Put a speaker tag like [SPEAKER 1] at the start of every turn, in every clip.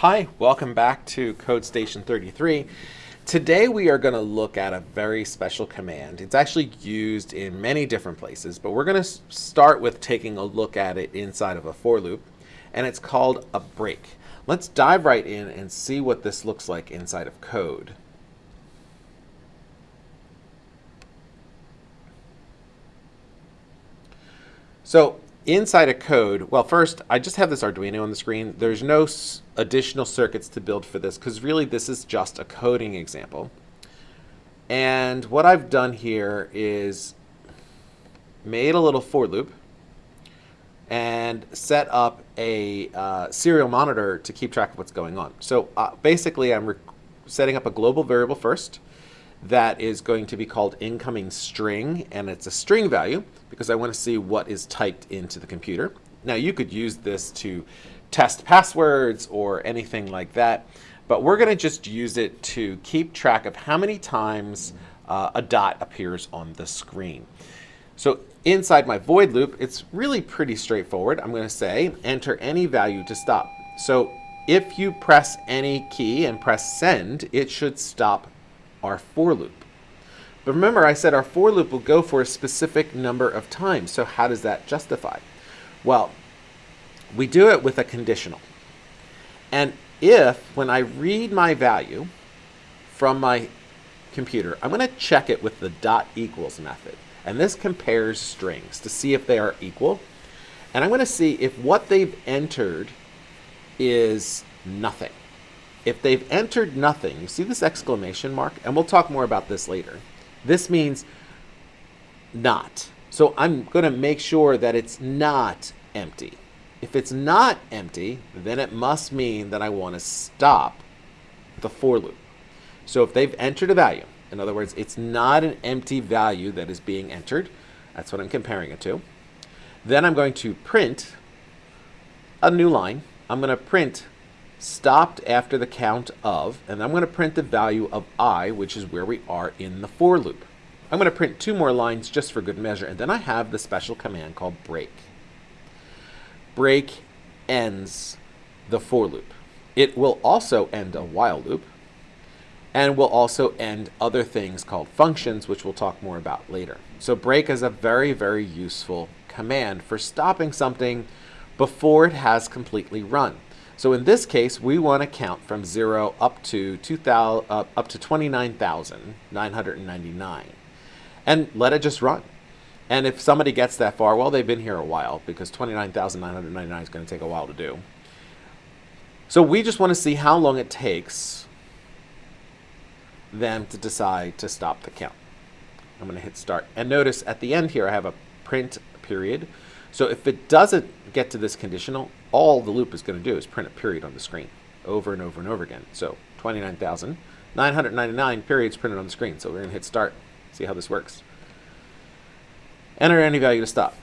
[SPEAKER 1] Hi, welcome back to Code Station 33. Today we are going to look at a very special command. It's actually used in many different places, but we're going to start with taking a look at it inside of a for loop, and it's called a break. Let's dive right in and see what this looks like inside of code. So inside a code, well, first, I just have this Arduino on the screen. There's no additional circuits to build for this because really this is just a coding example. And what I've done here is made a little for loop and set up a uh, serial monitor to keep track of what's going on. So uh, basically, I'm setting up a global variable first that is going to be called incoming string, and it's a string value because I want to see what is typed into the computer. Now you could use this to test passwords or anything like that, but we're going to just use it to keep track of how many times uh, a dot appears on the screen. So inside my void loop, it's really pretty straightforward. I'm going to say enter any value to stop. So if you press any key and press send, it should stop our for loop. But remember, I said our for loop will go for a specific number of times. So how does that justify? Well, we do it with a conditional. And if, when I read my value from my computer, I'm going to check it with the dot equals method. And this compares strings to see if they are equal. And I'm going to see if what they've entered is nothing. If they've entered nothing, you see this exclamation mark? And we'll talk more about this later. This means not. So I'm going to make sure that it's not empty. If it's not empty, then it must mean that I want to stop the for loop. So if they've entered a value, in other words, it's not an empty value that is being entered, that's what I'm comparing it to, then I'm going to print a new line. I'm going to print stopped after the count of, and I'm going to print the value of i, which is where we are in the for loop. I'm going to print two more lines just for good measure, and then I have the special command called break. Break ends the for loop. It will also end a while loop, and will also end other things called functions, which we'll talk more about later. So break is a very, very useful command for stopping something before it has completely run. So in this case, we want to count from 0 up to 2000, uh, up to 29,999 and let it just run. And if somebody gets that far, well, they've been here a while because 29,999 is going to take a while to do. So we just want to see how long it takes them to decide to stop the count. I'm going to hit start. And notice at the end here, I have a print period. So if it doesn't get to this conditional, all the loop is going to do is print a period on the screen over and over and over again. So 29,999 periods printed on the screen. So we're going to hit start, see how this works. Enter any value to stop.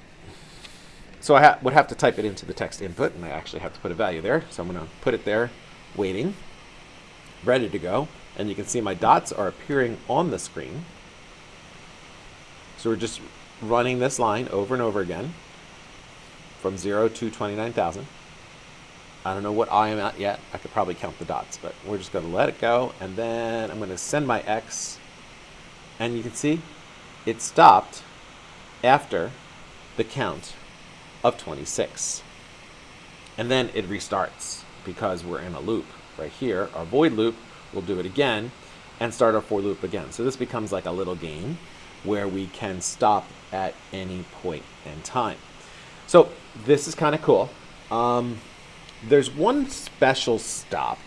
[SPEAKER 1] So I ha would have to type it into the text input, and I actually have to put a value there. So I'm going to put it there, waiting, ready to go. And you can see my dots are appearing on the screen. So we're just running this line over and over again from 0 to 29,000. I don't know what I am at yet. I could probably count the dots, but we're just going to let it go. And then I'm going to send my X. And you can see it stopped after the count of 26. And then it restarts because we're in a loop right here. Our void loop will do it again and start our for loop again. So this becomes like a little game where we can stop at any point in time. So this is kind of cool. Um, there's one special stop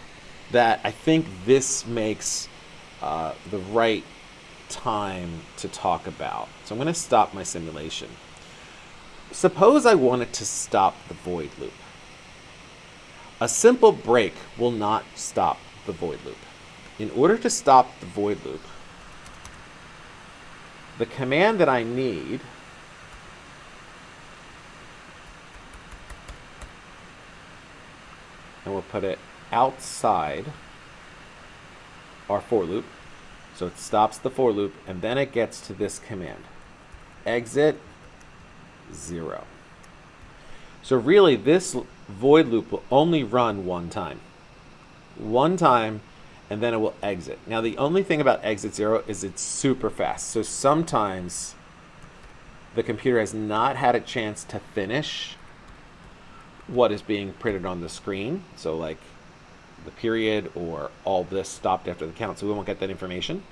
[SPEAKER 1] that I think this makes uh, the right time to talk about. So I'm going to stop my simulation. Suppose I wanted to stop the void loop. A simple break will not stop the void loop. In order to stop the void loop, the command that I need and we'll put it outside our for loop. So it stops the for loop, and then it gets to this command. Exit 0. So really, this void loop will only run one time. one time and then it will exit. Now the only thing about exit zero is it's super fast. So sometimes the computer has not had a chance to finish what is being printed on the screen. So like the period or all this stopped after the count. So we won't get that information.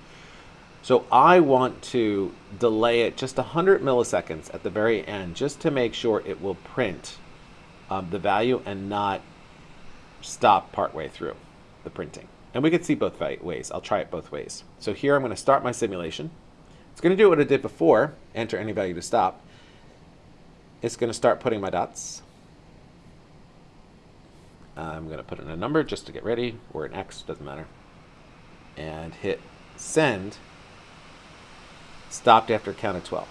[SPEAKER 1] So I want to delay it just 100 milliseconds at the very end just to make sure it will print um, the value and not stop partway through the printing. And we can see both ways. I'll try it both ways. So here I'm going to start my simulation. It's going to do what it did before, enter any value to stop. It's going to start putting my dots. I'm going to put in a number just to get ready, or an X, doesn't matter. And hit send stopped after count of 12.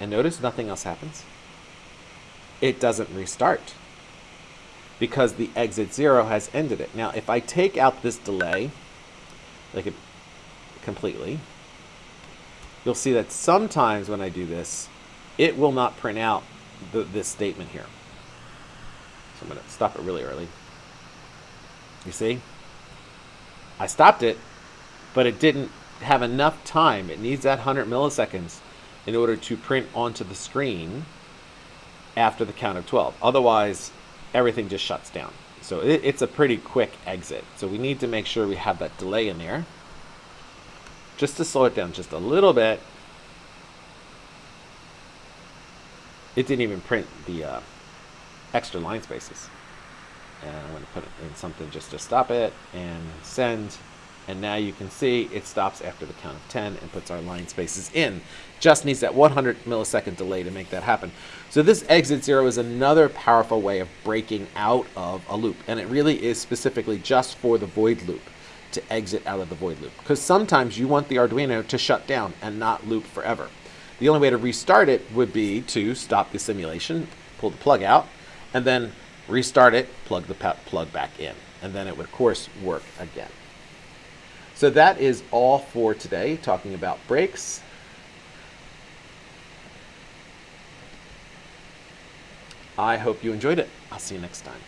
[SPEAKER 1] And notice nothing else happens. It doesn't restart because the exit zero has ended it. Now, if I take out this delay, like it completely, you'll see that sometimes when I do this, it will not print out the, this statement here. So I'm going to stop it really early. You see? I stopped it, but it didn't have enough time. It needs that 100 milliseconds in order to print onto the screen after the count of 12. Otherwise, everything just shuts down. So it, it's a pretty quick exit. So we need to make sure we have that delay in there. Just to slow it down just a little bit. It didn't even print the uh, extra line spaces. And I'm going to put in something just to stop it and send and now you can see it stops after the count of 10 and puts our line spaces in. Just needs that 100 millisecond delay to make that happen. So this exit zero is another powerful way of breaking out of a loop. And it really is specifically just for the void loop to exit out of the void loop. Because sometimes you want the Arduino to shut down and not loop forever. The only way to restart it would be to stop the simulation, pull the plug out, and then restart it, plug the plug back in. And then it would, of course, work again. So that is all for today, talking about breaks. I hope you enjoyed it. I'll see you next time.